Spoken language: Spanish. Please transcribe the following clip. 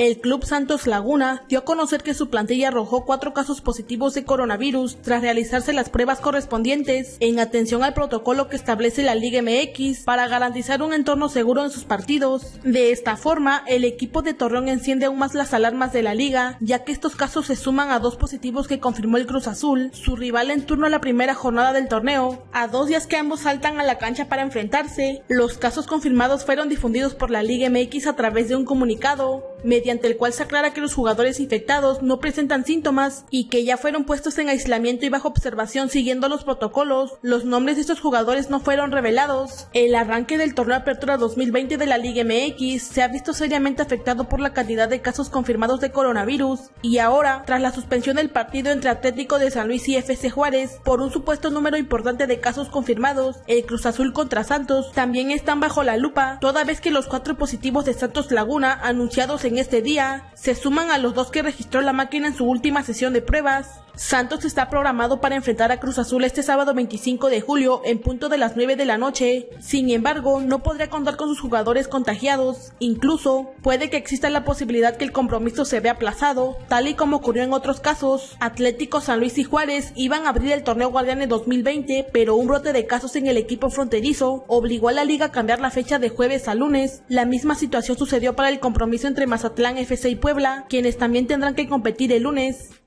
El Club Santos Laguna dio a conocer que su plantilla arrojó cuatro casos positivos de coronavirus tras realizarse las pruebas correspondientes en atención al protocolo que establece la Liga MX para garantizar un entorno seguro en sus partidos. De esta forma, el equipo de Torreón enciende aún más las alarmas de la liga, ya que estos casos se suman a dos positivos que confirmó el Cruz Azul, su rival en turno a la primera jornada del torneo, a dos días que ambos saltan a la cancha para enfrentarse. Los casos confirmados fueron difundidos por la Liga MX a través de un comunicado, mediante el cual se aclara que los jugadores infectados no presentan síntomas y que ya fueron puestos en aislamiento y bajo observación siguiendo los protocolos. Los nombres de estos jugadores no fueron revelados. El arranque del torneo Apertura 2020 de la Liga MX se ha visto seriamente afectado por la cantidad de casos confirmados de coronavirus y ahora, tras la suspensión del partido entre Atlético de San Luis y FC Juárez por un supuesto número importante de casos confirmados, el Cruz Azul contra Santos también están bajo la lupa, toda vez que los cuatro positivos de Santos Laguna anunciados en este día se suman a los dos que registró la máquina en su última sesión de pruebas. Santos está programado para enfrentar a Cruz Azul este sábado 25 de julio en punto de las 9 de la noche. Sin embargo, no podría contar con sus jugadores contagiados. Incluso, puede que exista la posibilidad que el compromiso se vea aplazado, tal y como ocurrió en otros casos. Atlético San Luis y Juárez iban a abrir el torneo Guardianes 2020, pero un brote de casos en el equipo fronterizo obligó a la liga a cambiar la fecha de jueves a lunes. La misma situación sucedió para el compromiso entre Mazatlán FC y Puebla, quienes también tendrán que competir el lunes.